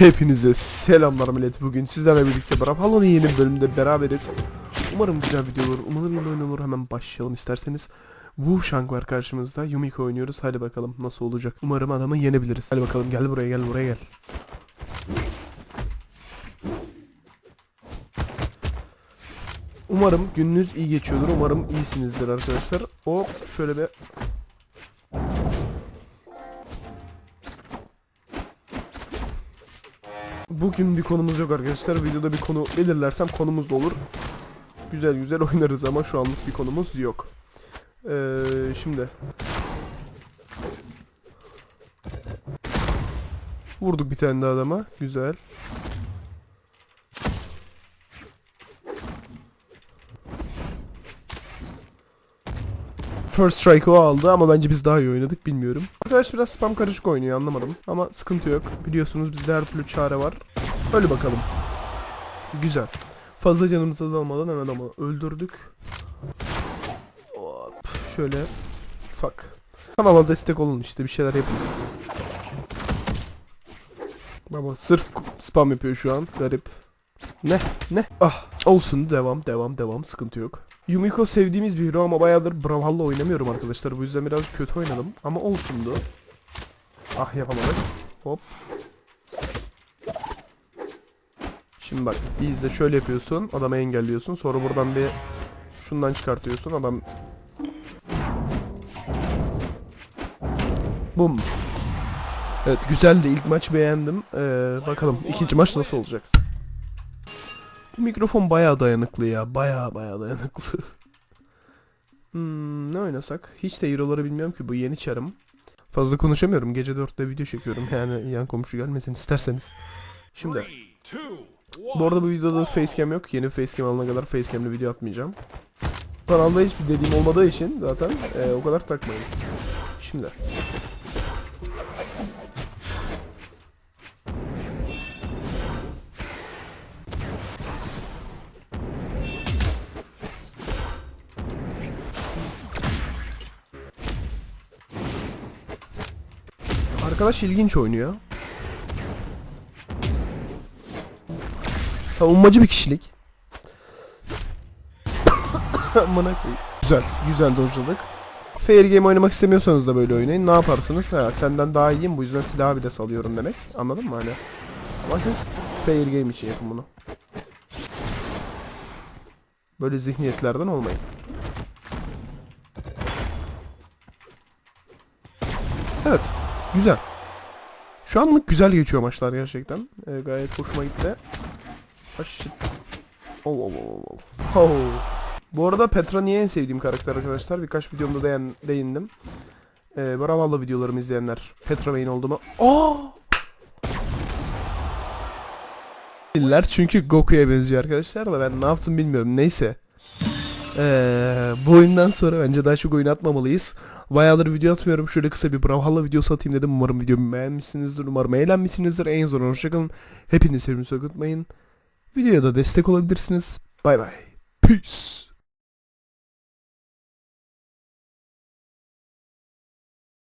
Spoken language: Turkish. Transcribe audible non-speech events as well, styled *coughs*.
Hepinize selamlar millet. Bugün sizlerle birlikte Brawlhalla'nın yeni bir bölümünde beraberiz. Umarım güzel video olur. Umarım iyi oyun olur. Hemen başlayalım isterseniz. Wu Shang var karşımızda. Yumiko oynuyoruz. Hadi bakalım nasıl olacak. Umarım adamı yenebiliriz. Hadi bakalım gel buraya gel buraya gel. Umarım gününüz iyi geçiyordur. Umarım iyisinizdir arkadaşlar. Hop şöyle bir Bugün bir konumuz yok arkadaşlar. Videoda bir konu belirlersem konumuz da olur. Güzel güzel *laughs* oynarız ama şu anlık bir konumuz yok. Ee, şimdi. Vurduk bir tane daha adama. Güzel. First strike aldı ama bence biz daha iyi oynadık bilmiyorum. Arkadaş biraz spam karışık oynuyor anlamadım. Ama sıkıntı yok. Biliyorsunuz bizde her türlü çare var. Öyle bakalım. Güzel. Fazla canımızı almadan hemen ama öldürdük. Hop, şöyle. Fuck. Kanala destek olun işte bir şeyler yapın. Baba sırf spam yapıyor şu an. Garip. Ne? Ne? Ah olsun devam devam devam sıkıntı yok. Yumiko sevdiğimiz bir hero ama bayağıdır Brawlhalla oynamıyorum arkadaşlar. Bu yüzden biraz kötü oynadım ama olsundu. Ah yapamadık. Hop. Şimdi bak bir izle şöyle yapıyorsun. Adamı engelliyorsun. Sonra buradan bir şundan çıkartıyorsun. Adam Bum. Evet güzeldi. İlk maç beğendim. Ee, bakalım ikinci maç nasıl olacak? Bu mikrofon bayağı dayanıklı ya. Bayağı bayağı dayanıklı. *laughs* hmm, ne oynasak? Hiç de hero'ları bilmiyorum ki bu yeni çarım. Fazla konuşamıyorum. Gece 4'te video çekiyorum. Yani yan komşu gelmesin isterseniz. Şimdi bu arada bu videoda facecam yok. Yeni facecam alana kadar facecam'li video atmayacağım. Kanalda hiçbir dediğim olmadığı için zaten e, o kadar takmayın. Şimdi. Arkadaş ilginç oynuyor. Savunmacı bir kişilik. *coughs* Amına. Güzel, güzel dojladık. Fair game oynamak istemiyorsanız da böyle oynayın. Ne yaparsınız? Ha, senden daha iyiyim bu yüzden silahı bile salıyorum demek. Anladın mı hani? Ama siz fair game için yapın bunu. Böyle zihniyetlerden olmayın. Evet. Güzel. Şu anlık güzel geçiyor maçlar gerçekten. Ee, gayet hoşuma gitti. Ah shit. Oh oh oh oh. oh. Bu arada Petra niye en sevdiğim karakter arkadaşlar? Birkaç videomda değin, değindim. Ee, Brawlhalla videolarımı izleyenler Petra main olduğumu... Aa! Diller çünkü Goku'ya benziyor arkadaşlar da ben ne yaptım bilmiyorum. Neyse. Ee, bu oyundan sonra bence daha çok oyun atmamalıyız. Bayağıdır video atmıyorum. Şöyle kısa bir Brawlhalla videosu atayım dedim. Umarım videomu beğenmişsinizdir. Umarım eğlenmişsinizdir. En zor hoşçakalın. Hepinizi sevmeyi unutmayın. Videoya da destek olabilirsiniz. Bay bay. Peace.